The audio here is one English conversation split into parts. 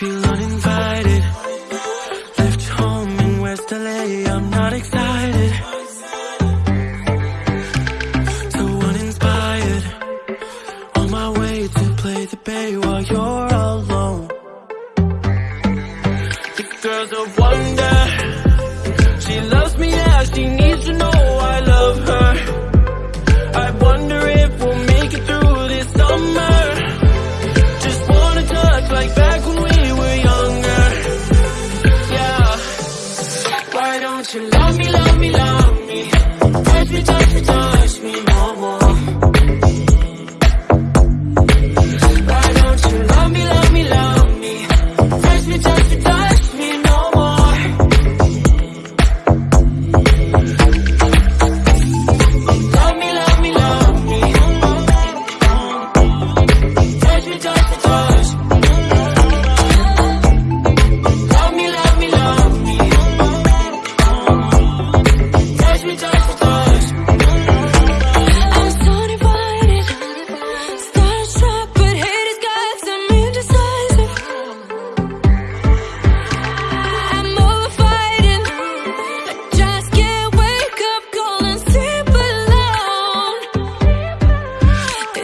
feel uninvited. Left home in West LA, I'm not excited. So uninspired. On my way to play the bay while you're alone. The girls are wondering time to it.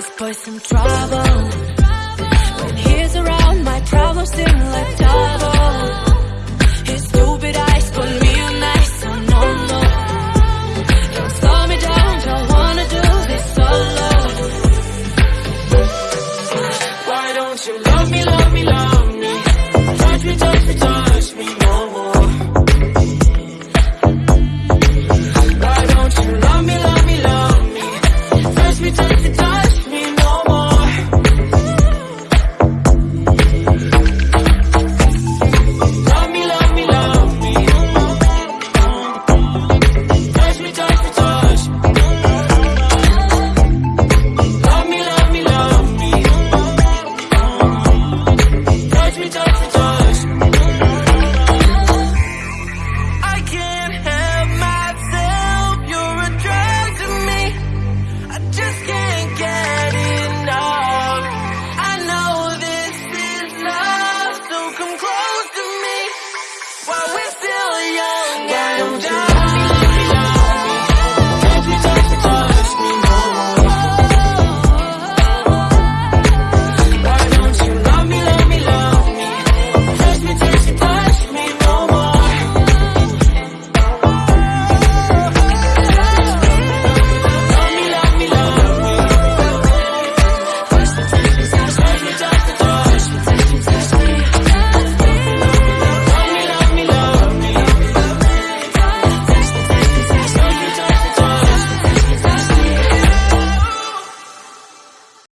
this boy some trouble. When he's around, my troubles seem like double.